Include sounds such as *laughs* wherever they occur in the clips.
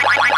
Wait, wait, wait.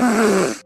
Grrrr! *laughs*